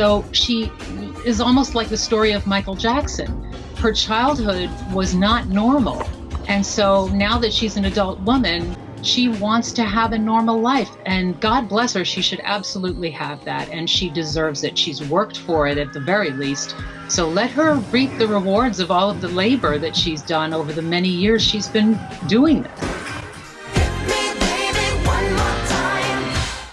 So she is almost like the story of Michael Jackson. Her childhood was not normal. And so now that she's an adult woman, she wants to have a normal life. And God bless her, she should absolutely have that. And she deserves it. She's worked for it at the very least. So let her reap the rewards of all of the labor that she's done over the many years she's been doing this.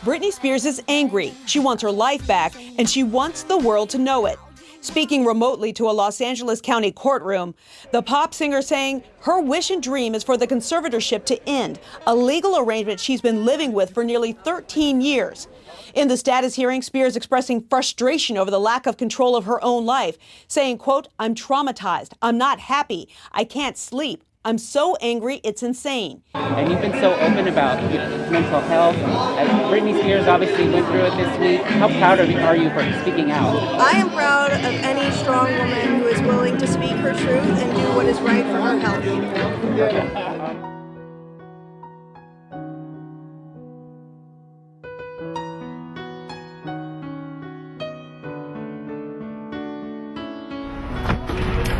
Britney Spears is angry. She wants her life back, and she wants the world to know it. Speaking remotely to a Los Angeles County courtroom, the pop singer saying her wish and dream is for the conservatorship to end, a legal arrangement she's been living with for nearly 13 years. In the status hearing, Spears expressing frustration over the lack of control of her own life, saying, quote, I'm traumatized. I'm not happy. I can't sleep. I'm so angry, it's insane. And you've been so open about mental health. As Britney Spears obviously went through it this week. How proud of you are you for speaking out? I am proud of any strong woman who is willing to speak her truth and do what is right for her health.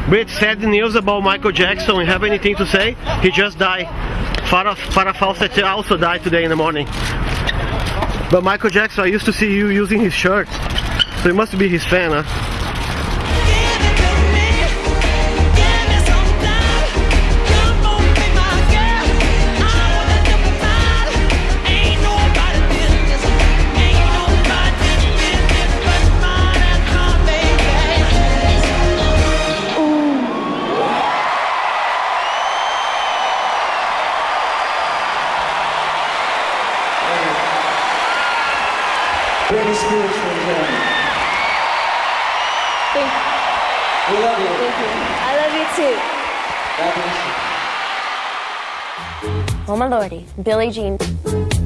Brit, sad news about Michael Jackson. You have anything to say? He just died. Farrah, Farrah Fawcett also died today in the morning. But Michael Jackson, I used to see you using his shirt. So you must be his fan, huh? Britney Spears for joining. Thank you. We love you. Thank you. I love you too. God bless you. Oh my lordy, Billie Jean.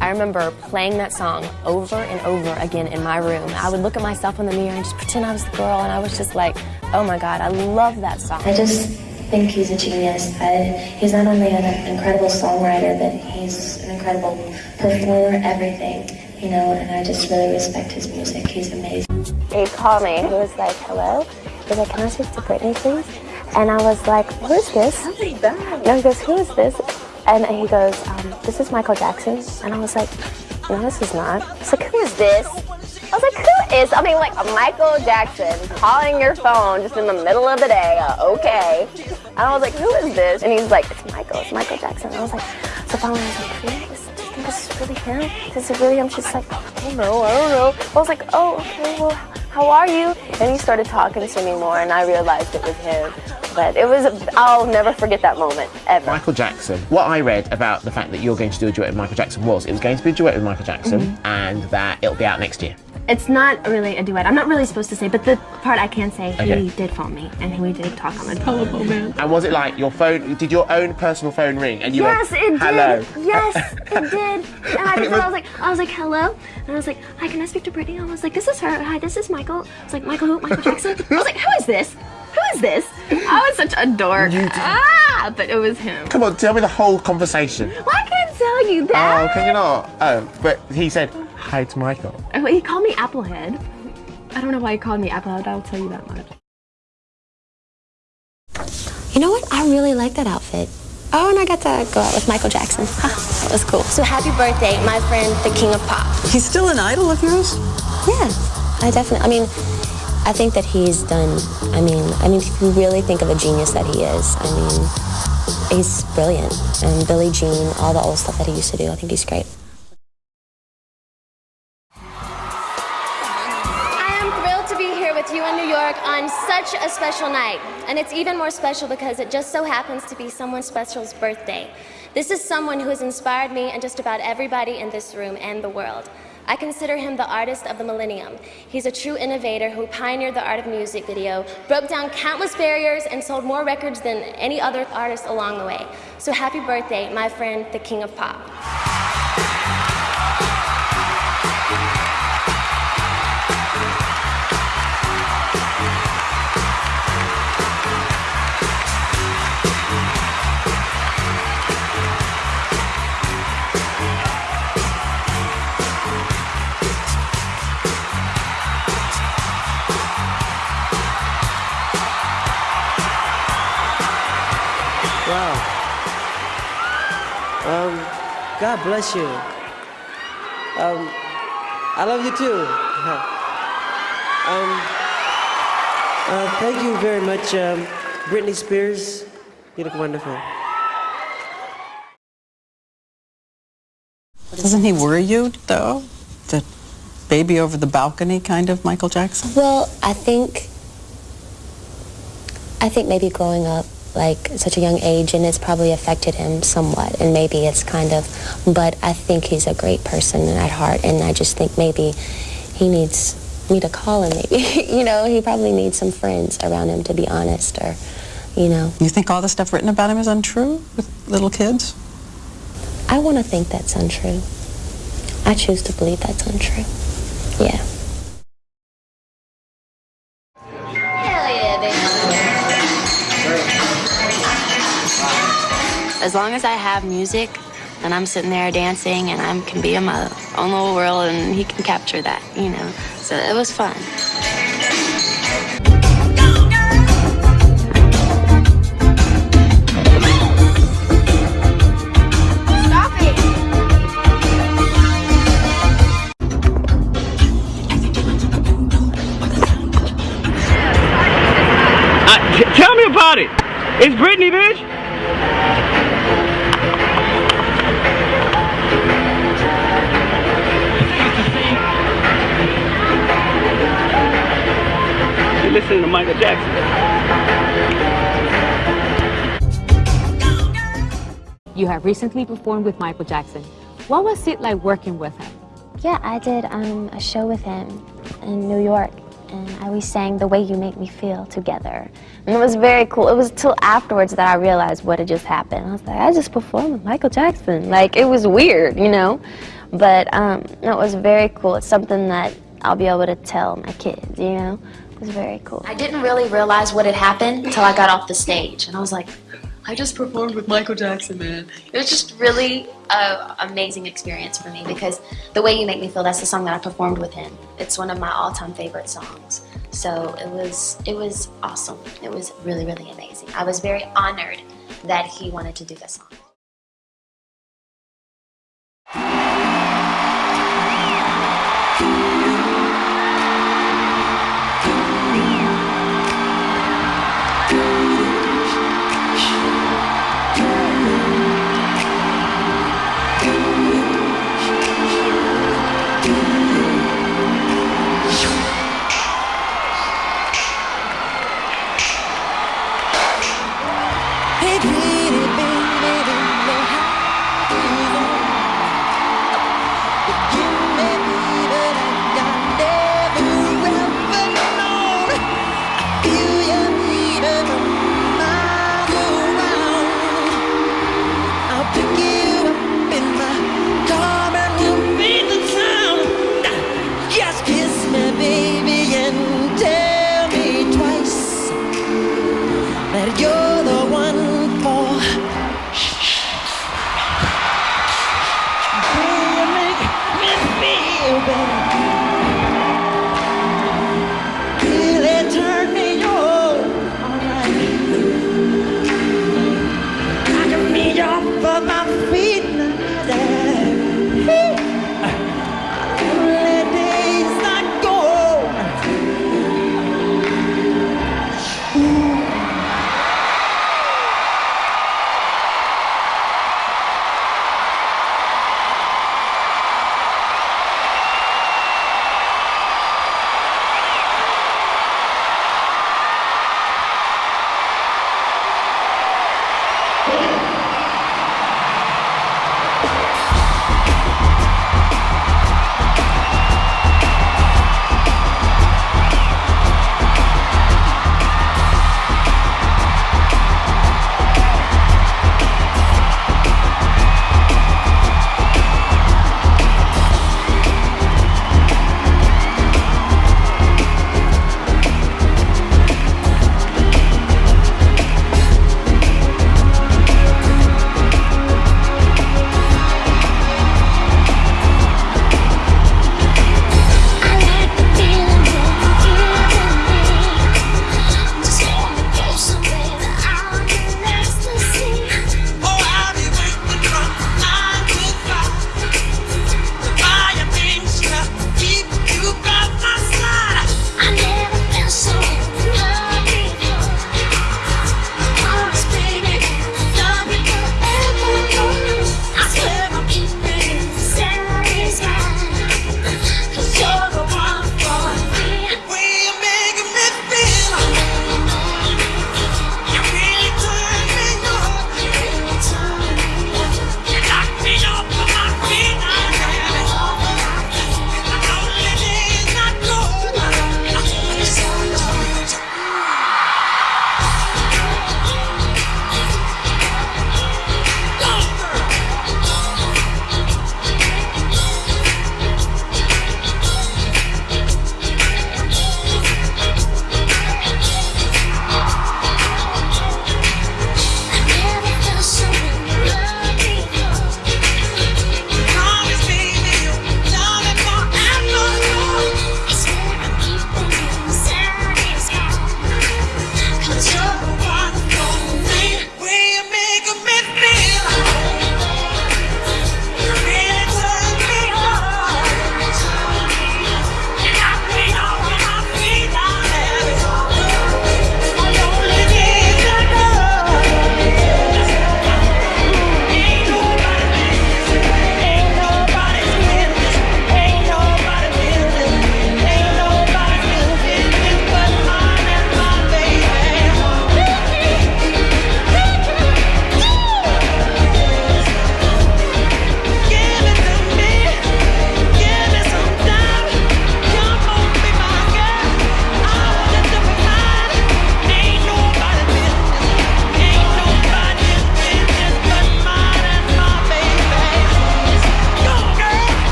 I remember playing that song over and over again in my room. I would look at myself in the mirror and just pretend I was the girl, and I was just like, oh my God, I love that song. I just think he's a genius. I, he's not only an incredible songwriter, but he's an incredible performer, everything, you know, and I just really respect his music. He's amazing. He called me. He was like, hello? He was like, can I speak to Britney, please? And I was like, who is this? No, he goes, who is this? And he goes, um, this is Michael Jackson. And I was like, no, this is not. He's like, who is this? I was like, who is? I mean, like Michael Jackson calling your phone just in the middle of the day. Uh, okay. And I was like, who is this? And he's like, it's Michael. It's Michael Jackson. And I was like, so finally I was like, really? Is, do you think this is really him? Is it really him? She's like, I don't know. I don't know. I was like, oh, okay. Well, how are you? And he started talking to me more, and I realized it was him. But it was, I'll never forget that moment, ever. Michael Jackson. What I read about the fact that you're going to do a duet with Michael Jackson was it was going to be a duet with Michael Jackson Mm-hmm. and that it'll be out next year. It's not really a duet. I'm not really supposed to say, but the part I can say, Okay. he did phone me, and we did talk on the telephone, man. And was it like your phone, did your own personal phone ring and you yes, went, it hello? did. Yes, it did. And I, just, was- I was like, I was like, hello, and I was like, hi, can I speak to Britney? I was like, this is her. Hi, this is Michael. I was like, Michael who? Michael Jackson. I was like, who is this? Who is this? I was such a dork. Ah, but it was him. Come on, tell me the whole conversation. Well, I can't tell you that. Oh, can you not? Oh, but he said, hi it's Michael. Oh, He called me Applehead. I don't know why he called me Applehead. I'll tell you that much. You know what? I really like that outfit. Oh, and I got to go out with Michael Jackson. Ha, that was cool. So happy birthday, my friend, the king of pop. He's still an idol of yours? Yeah, I definitely. I mean, I think that he's done. I mean, I mean, if you really think of a genius that he is, I mean, he's brilliant. And Billie Jean, all the old stuff that he used to do, I think he's great. With you in New York on such a special night. And it's even more special because it just so happens to be someone special's birthday. This is someone who has inspired me and just about everybody in this room and the world. I consider him the artist of the millennium. He's a true innovator who pioneered the art of music video, broke down countless barriers, and sold more records than any other artist along the way. So happy birthday, my friend, the king of pop. God bless you. Um, I love you too. um, uh, thank you very much, um, Britney Spears. You look wonderful. Doesn't he worry you, though? The baby over the balcony kind of Michael Jackson? Well, I think I think maybe growing up like such a young age and it's probably affected him somewhat and maybe it's kind of but I think he's a great person at heart and I just think maybe he needs me to call him maybe you know he probably needs some friends around him to be honest or you know. You think all the stuff written about him is untrue with little kids? I want to think that's untrue. I choose to believe that's untrue. Yeah As long as I have music and I'm sitting there dancing and I can be in my own little world and he can capture that, you know. So it was fun. Uh, tell me about it. It's Britney, bitch. Listening to Michael Jackson. You have recently performed with Michael Jackson. What was it like working with him? Yeah, I did um, a show with him in New York, and I we sang "The Way You Make Me Feel" together, and it was very cool. It was till afterwards that I realized what had just happened. I was like, I just performed with Michael Jackson. Like it was weird, you know, but um, it was very cool. It's something that I'll be able to tell my kids, you know. It was very cool. I didn't really realize what had happened until I got off the stage. And I was like, I just performed with Michael Jackson, man. It was just really an amazing experience for me because The Way You Make Me Feel, that's the song that I performed with him. It's one of my all-time favorite songs. So it was, it was awesome. It was really, really amazing. I was very honored that he wanted to do this song.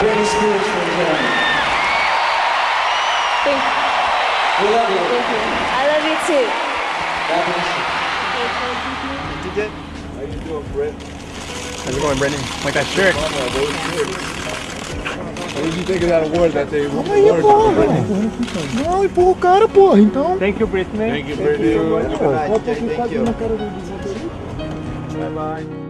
Britney Spears for Jeremy. Thank you. We love you. Thank you. I love you too. God bless you. You did? How you doing, Britt? How's it going, Brendan? Like that shirt. What did you think of that award that they Britney? Ai, pô, cara, porra, então. Thank you, Britney. Thank you, Britney. Bota aqui quase na cara do Bye bye.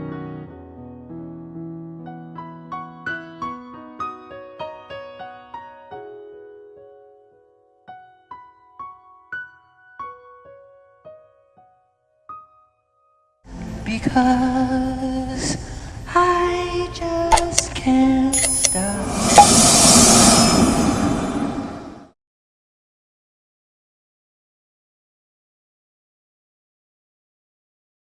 because I just can't stop.